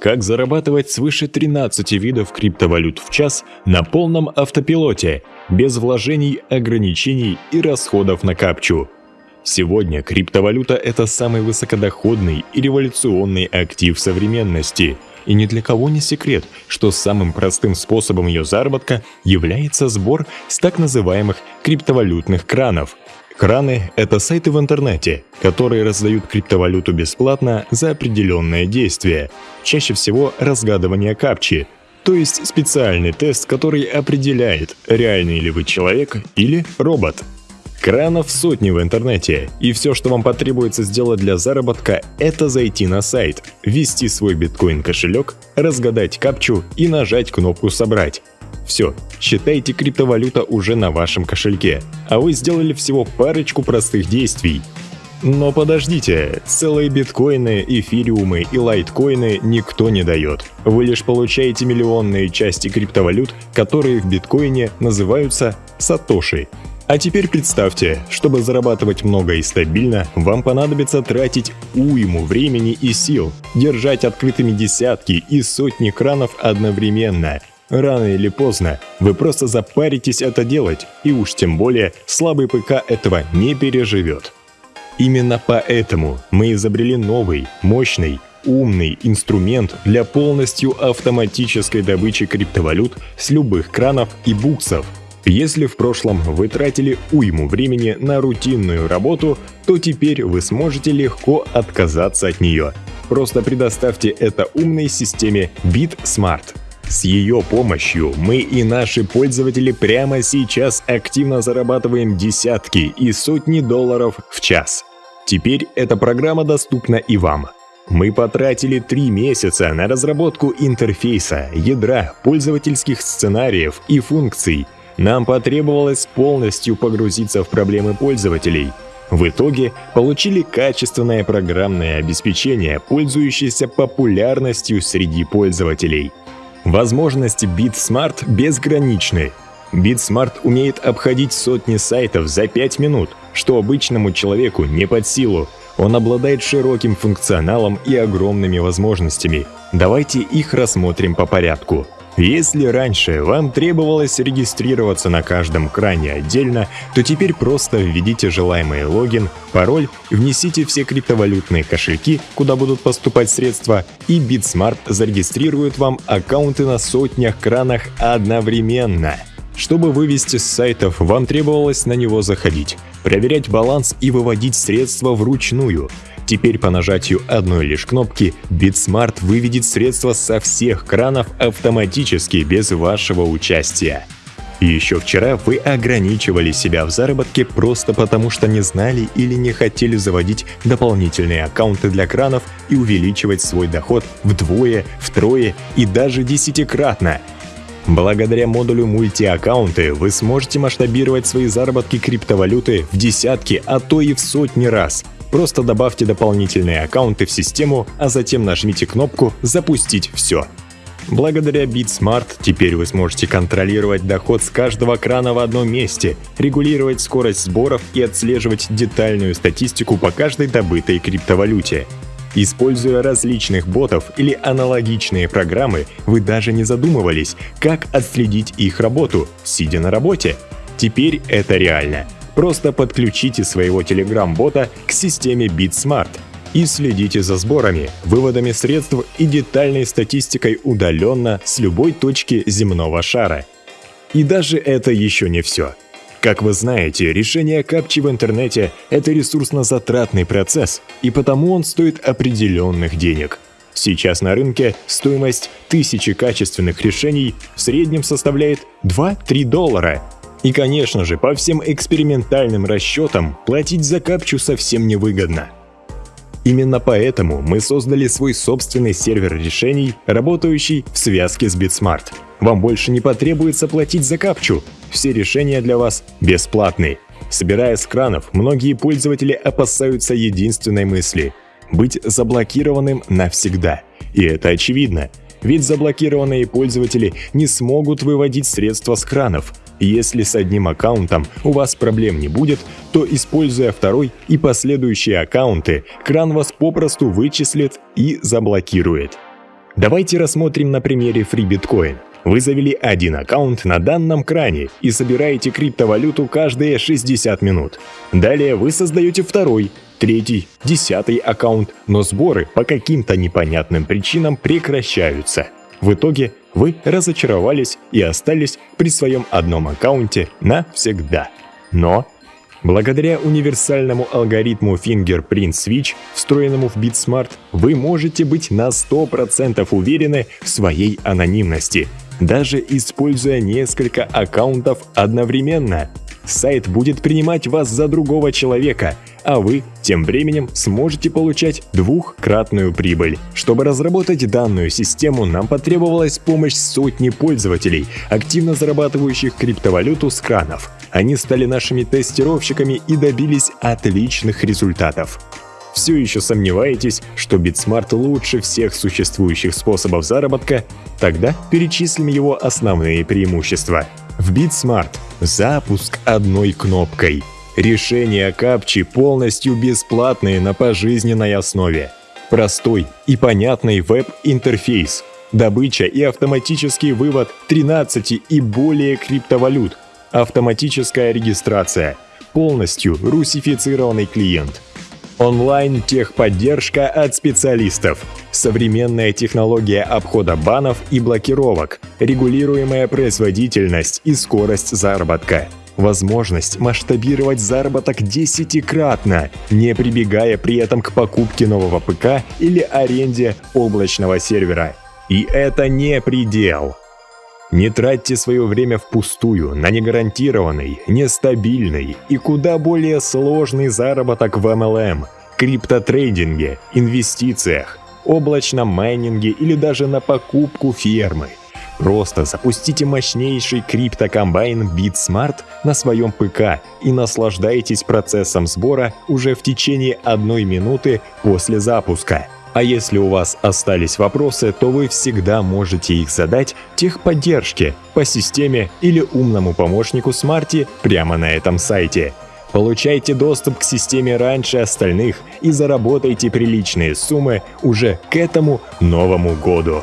Как зарабатывать свыше 13 видов криптовалют в час на полном автопилоте, без вложений, ограничений и расходов на капчу. Сегодня криптовалюта – это самый высокодоходный и революционный актив современности. И ни для кого не секрет, что самым простым способом ее заработка является сбор с так называемых криптовалютных кранов – Краны – это сайты в интернете, которые раздают криптовалюту бесплатно за определенное действие, чаще всего разгадывание капчи, то есть специальный тест, который определяет, реальный ли вы человек или робот. Кранов сотни в интернете, и все, что вам потребуется сделать для заработка, это зайти на сайт, ввести свой биткоин-кошелек, разгадать капчу и нажать кнопку «Собрать». Все, считайте криптовалюта уже на вашем кошельке, а вы сделали всего парочку простых действий. Но подождите, целые биткоины, эфириумы и лайткоины никто не дает. Вы лишь получаете миллионные части криптовалют, которые в биткоине называются сатоши. А теперь представьте, чтобы зарабатывать много и стабильно, вам понадобится тратить уйму времени и сил, держать открытыми десятки и сотни кранов одновременно, Рано или поздно вы просто запаритесь это делать, и уж тем более слабый ПК этого не переживет. Именно поэтому мы изобрели новый, мощный, умный инструмент для полностью автоматической добычи криптовалют с любых кранов и буксов. Если в прошлом вы тратили уйму времени на рутинную работу, то теперь вы сможете легко отказаться от нее. Просто предоставьте это умной системе BitSmart. С ее помощью мы и наши пользователи прямо сейчас активно зарабатываем десятки и сотни долларов в час. Теперь эта программа доступна и вам. Мы потратили три месяца на разработку интерфейса, ядра, пользовательских сценариев и функций. Нам потребовалось полностью погрузиться в проблемы пользователей. В итоге получили качественное программное обеспечение, пользующееся популярностью среди пользователей – Возможности BitSmart безграничны. BitSmart умеет обходить сотни сайтов за 5 минут, что обычному человеку не под силу. Он обладает широким функционалом и огромными возможностями. Давайте их рассмотрим по порядку. Если раньше вам требовалось регистрироваться на каждом кране отдельно, то теперь просто введите желаемый логин, пароль, внесите все криптовалютные кошельки, куда будут поступать средства, и BitSmart зарегистрирует вам аккаунты на сотнях кранах одновременно. Чтобы вывести с сайтов, вам требовалось на него заходить, проверять баланс и выводить средства вручную – Теперь по нажатию одной лишь кнопки BitSmart выведет средства со всех кранов автоматически без вашего участия. Еще вчера вы ограничивали себя в заработке просто потому, что не знали или не хотели заводить дополнительные аккаунты для кранов и увеличивать свой доход вдвое, втрое и даже десятикратно. Благодаря модулю мультиаккаунты вы сможете масштабировать свои заработки криптовалюты в десятки, а то и в сотни раз – Просто добавьте дополнительные аккаунты в систему, а затем нажмите кнопку «Запустить все». Благодаря BitSmart теперь вы сможете контролировать доход с каждого крана в одном месте, регулировать скорость сборов и отслеживать детальную статистику по каждой добытой криптовалюте. Используя различных ботов или аналогичные программы, вы даже не задумывались, как отследить их работу, сидя на работе. Теперь это реально — Просто подключите своего Telegram-бота к системе BitSmart и следите за сборами, выводами средств и детальной статистикой удаленно с любой точки земного шара. И даже это еще не все. Как вы знаете, решение капчи в интернете – это ресурсно-затратный процесс, и потому он стоит определенных денег. Сейчас на рынке стоимость тысячи качественных решений в среднем составляет 2-3 доллара – и, конечно же, по всем экспериментальным расчетам платить за капчу совсем невыгодно. Именно поэтому мы создали свой собственный сервер решений, работающий в связке с BitSmart. Вам больше не потребуется платить за капчу. Все решения для вас бесплатные. Собирая с кранов, многие пользователи опасаются единственной мысли – быть заблокированным навсегда. И это очевидно, ведь заблокированные пользователи не смогут выводить средства с кранов – если с одним аккаунтом у вас проблем не будет, то используя второй и последующие аккаунты, кран вас попросту вычислит и заблокирует. Давайте рассмотрим на примере FreeBitcoin. Вы завели один аккаунт на данном кране и собираете криптовалюту каждые 60 минут. Далее вы создаете второй, третий, десятый аккаунт, но сборы по каким-то непонятным причинам прекращаются. В итоге вы разочаровались и остались при своем одном аккаунте навсегда. Но Благодаря универсальному алгоритму Fingerprint Switch, встроенному в BitSmart, вы можете быть на 100% уверены в своей анонимности, даже используя несколько аккаунтов одновременно. Сайт будет принимать вас за другого человека, а вы тем временем сможете получать двухкратную прибыль. Чтобы разработать данную систему, нам потребовалась помощь сотни пользователей, активно зарабатывающих криптовалюту с кранов. Они стали нашими тестировщиками и добились отличных результатов. Все еще сомневаетесь, что BitSmart лучше всех существующих способов заработка? Тогда перечислим его основные преимущества. В BitSmart запуск одной кнопкой – Решения капчи полностью бесплатные на пожизненной основе. Простой и понятный веб-интерфейс. Добыча и автоматический вывод 13 и более криптовалют. Автоматическая регистрация. Полностью русифицированный клиент. Онлайн-техподдержка от специалистов. Современная технология обхода банов и блокировок. Регулируемая производительность и скорость заработка возможность масштабировать заработок десятикратно, не прибегая при этом к покупке нового ПК или аренде облачного сервера. И это не предел. Не тратьте свое время впустую на негарантированный, нестабильный и куда более сложный заработок в MLM, криптотрейдинге, инвестициях, облачном майнинге или даже на покупку фермы – Просто запустите мощнейший криптокомбайн BitSmart на своем ПК и наслаждайтесь процессом сбора уже в течение одной минуты после запуска. А если у вас остались вопросы, то вы всегда можете их задать техподдержке по системе или умному помощнику Смарти прямо на этом сайте. Получайте доступ к системе раньше остальных и заработайте приличные суммы уже к этому Новому году.